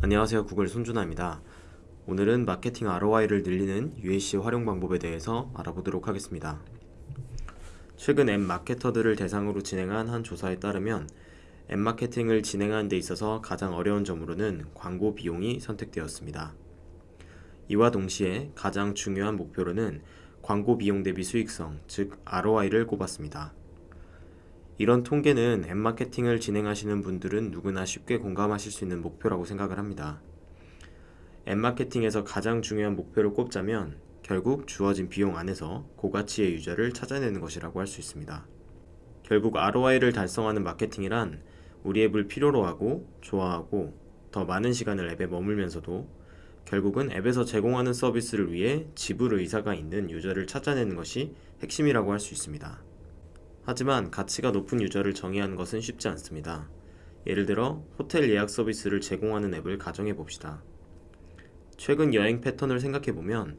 안녕하세요 구글 손준아입니다. 오늘은 마케팅 ROI를 늘리는 UAC 활용 방법에 대해서 알아보도록 하겠습니다. 최근 앱 마케터들을 대상으로 진행한 한 조사에 따르면 앱 마케팅을 진행하는 데 있어서 가장 어려운 점으로는 광고 비용이 선택되었습니다. 이와 동시에 가장 중요한 목표로는 광고 비용 대비 수익성, 즉 ROI를 꼽았습니다. 이런 통계는 앱 마케팅을 진행하시는 분들은 누구나 쉽게 공감하실 수 있는 목표라고 생각을 합니다. 앱 마케팅에서 가장 중요한 목표를 꼽자면 결국 주어진 비용 안에서 고가치의 유저를 찾아내는 것이라고 할 수 있습니다. 결국 ROI를 달성하는 마케팅이란 우리 앱을 필요로 하고 좋아하고 더 많은 시간을 앱에 머물면서도 결국은 앱에서 제공하는 서비스를 위해 지불 의사가 있는 유저를 찾아내는 것이 핵심이라고 할 수 있습니다. 하지만 가치가 높은 유저를 정의하는 것은 쉽지 않습니다. 예를 들어 호텔 예약 서비스를 제공하는 앱을 가정해 봅시다. 최근 여행 패턴을 생각해 보면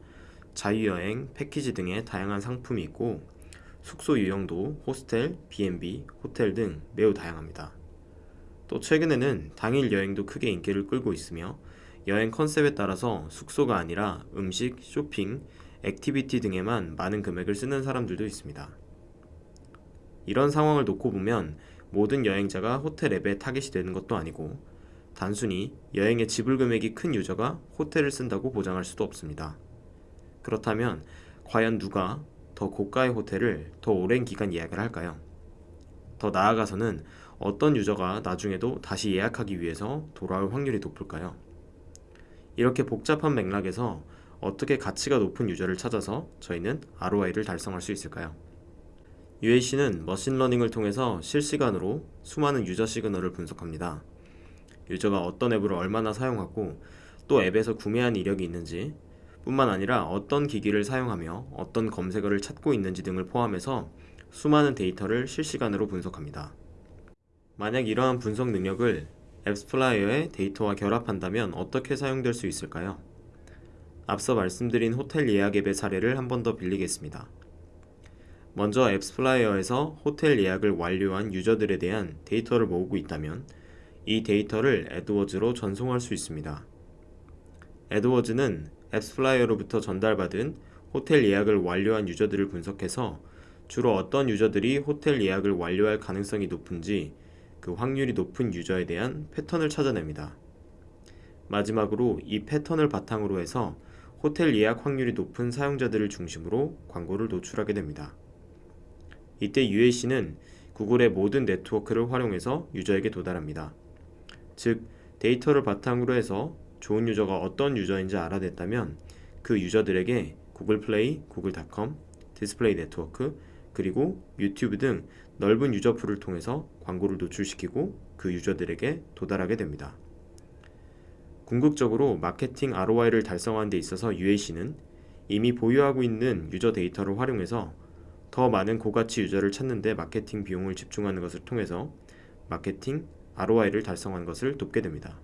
자유여행, 패키지 등의 다양한 상품이 있고 숙소 유형도 호스텔, B&B, 호텔 등 매우 다양합니다. 또 최근에는 당일 여행도 크게 인기를 끌고 있으며 여행 컨셉에 따라서 숙소가 아니라 음식, 쇼핑, activity 등에만 많은 금액을 쓰는 사람들도 있습니다. 이런 상황을 놓고 보면 모든 여행자가 호텔 앱에 타겟이 되는 것도 아니고 단순히 여행의 지불 금액이 큰 유저가 호텔을 쓴다고 보장할 수도 없습니다. 그렇다면 과연 누가 더 고가의 호텔을 더 오랜 기간 예약을 할까요? 더 나아가서는 어떤 유저가 나중에도 다시 예약하기 위해서 돌아올 확률이 높을까요? 이렇게 복잡한 맥락에서 어떻게 가치가 높은 유저를 찾아서 저희는 ROI를 달성할 수 있을까요? UAC는 machine learning을 통해서 실시간으로 수많은 user signal을 분석합니다. user가 어떤 앱을 얼마나 사용하고 또 앱에서 구매한 이력이 있는지 뿐만 아니라 어떤 기기를 사용하며 어떤 검색어를 찾고 있는지 등을 포함해서 수많은 데이터를 실시간으로 분석합니다. 만약 이러한 분석 능력을 AppsFlyer의 데이터와 결합한다면 어떻게 사용될 수 있을까요? 앞서 말씀드린 호텔 예약 앱의 사례를 한 번 더 빌리겠습니다. 먼저 AppsFlyer에서 호텔 예약을 완료한 user들에 대한 데이터를 모으고 있다면 이 데이터를 AdWords로 전송할 수 있습니다. AdWords는 AppsFlyer로부터 전달받은 호텔 예약을 완료한 user들을 분석해서 주로 어떤 user들이 호텔 예약을 완료할 가능성이 높은지 그 확률이 높은 user에 대한 패턴을 찾아냅니다. 마지막으로 이 패턴을 바탕으로 해서 호텔 예약 확률이 높은 사용자들을 중심으로 광고를 노출하게 됩니다. 이때 UAC는 구글의 모든 네트워크를 활용해서 user에게 도달합니다. 즉, 데이터를 바탕으로 해서 좋은 user가 어떤 user인지 알아냈다면 그 user들에게 Google Play, Google.com, 디스플레이 네트워크, 그리고 유튜브 등 넓은 user pool을 통해서 광고를 노출시키고 그 user들에게 도달하게 됩니다. 궁극적으로 마케팅 ROI를 달성하는 데 있어서 UAC는 이미 보유하고 있는 유저 데이터를 활용해서 더 많은 고가치 유저를 찾는 데 마케팅 비용을 집중하는 것을 통해서 마케팅 ROI를 달성하는 것을 돕게 됩니다.